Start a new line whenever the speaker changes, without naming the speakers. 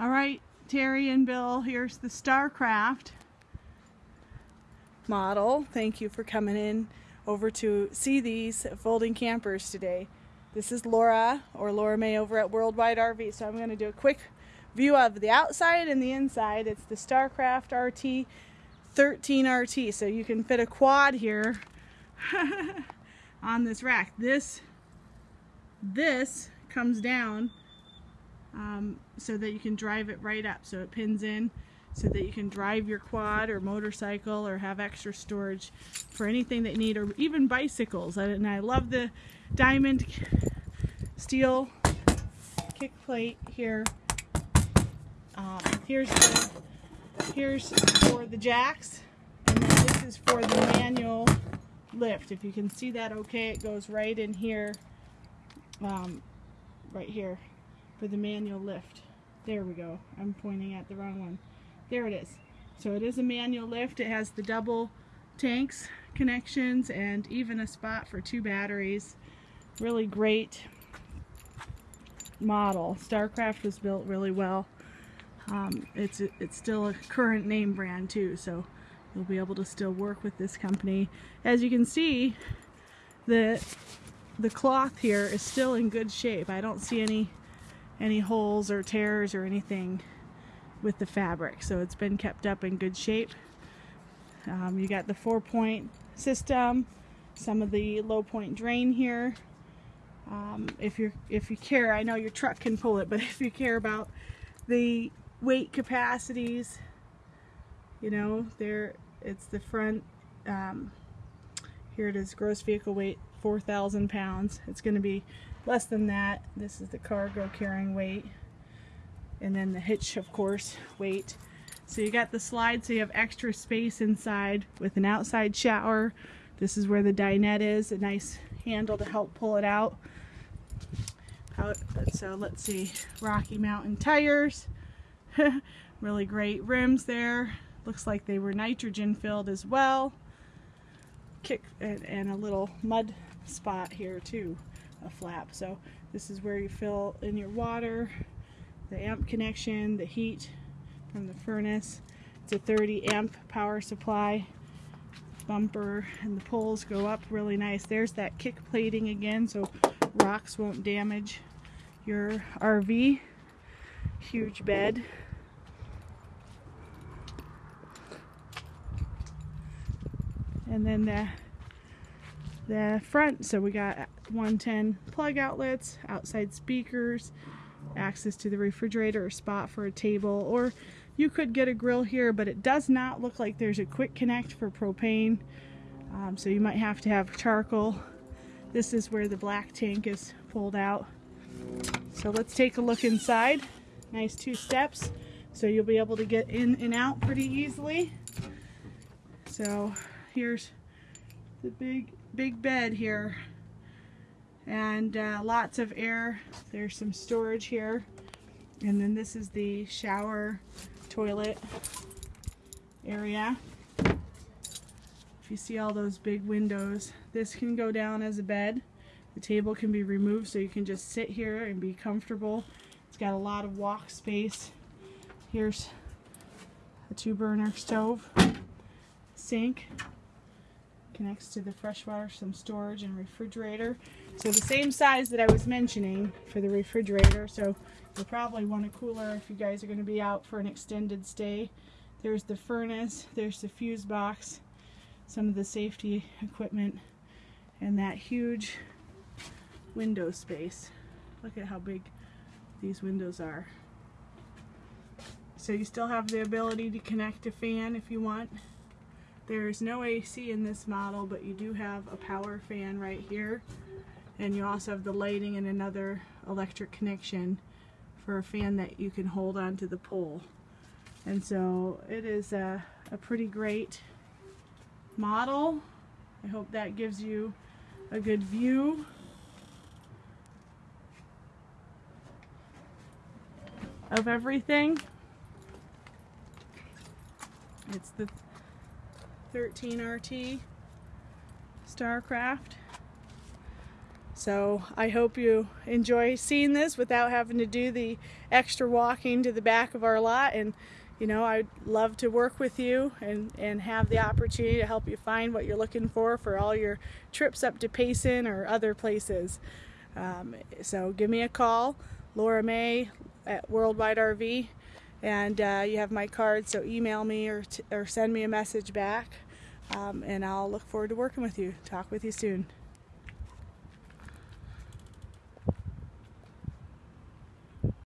All right, Terry and Bill, here's the StarCraft model. Thank you for coming in over to see these folding campers today. This is Laura, or Laura May over at Worldwide RV. So I'm going to do a quick view of the outside and the inside. It's the StarCraft RT 13 RT. So you can fit a quad here on this rack. This, this comes down um, so that you can drive it right up. So it pins in so that you can drive your quad or motorcycle or have extra storage for anything that you need or even bicycles. And I love the diamond steel kick plate here. Um, here's the, here's for the jacks and then this is for the manual lift. If you can see that okay, it goes right in here, um, right here for the manual lift. There we go. I'm pointing at the wrong one. There it is. So it is a manual lift. It has the double tanks connections and even a spot for two batteries. Really great model. StarCraft was built really well. Um, it's it's still a current name brand too, so you'll be able to still work with this company. As you can see, the the cloth here is still in good shape. I don't see any any holes or tears or anything with the fabric. So it's been kept up in good shape. Um, you got the four point system, some of the low point drain here. Um, if you if you care, I know your truck can pull it, but if you care about the weight capacities, you know, there it's the front. Um, here it is, gross vehicle weight 4,000 pounds. It's going to be less than that. This is the cargo carrying weight. And then the hitch, of course, weight. So you got the slide so you have extra space inside with an outside shower. This is where the dinette is, a nice handle to help pull it out. out so let's see, Rocky Mountain tires. really great rims there. Looks like they were nitrogen filled as well. Kick and, and a little mud spot here too a flap. So this is where you fill in your water, the amp connection, the heat from the furnace. It's a 30 amp power supply bumper and the poles go up really nice. There's that kick plating again so rocks won't damage your RV. Huge bed. And then the the front. So we got 110 plug outlets, outside speakers, access to the refrigerator or spot for a table, or you could get a grill here, but it does not look like there's a quick connect for propane. Um, so you might have to have charcoal. This is where the black tank is pulled out. So let's take a look inside. Nice two steps. So you'll be able to get in and out pretty easily. So here's the big big bed here. And uh, lots of air. There's some storage here. And then this is the shower toilet area. If you see all those big windows this can go down as a bed. The table can be removed so you can just sit here and be comfortable. It's got a lot of walk space. Here's a two burner stove sink connects to the freshwater, some storage and refrigerator. So the same size that I was mentioning for the refrigerator. So you'll probably want a cooler if you guys are going to be out for an extended stay. There's the furnace, there's the fuse box, some of the safety equipment, and that huge window space. Look at how big these windows are. So you still have the ability to connect a fan if you want. There's no AC in this model, but you do have a power fan right here. And you also have the lighting and another electric connection for a fan that you can hold onto the pole. And so it is a, a pretty great model. I hope that gives you a good view. of everything. It's the 13 RT StarCraft. So I hope you enjoy seeing this without having to do the extra walking to the back of our lot. And you know, I'd love to work with you and, and have the opportunity to help you find what you're looking for for all your trips up to Payson or other places. Um, so give me a call, Laura May at Worldwide RV, and uh, you have my card. So email me or, or send me a message back, um, and I'll look forward to working with you. Talk with you soon.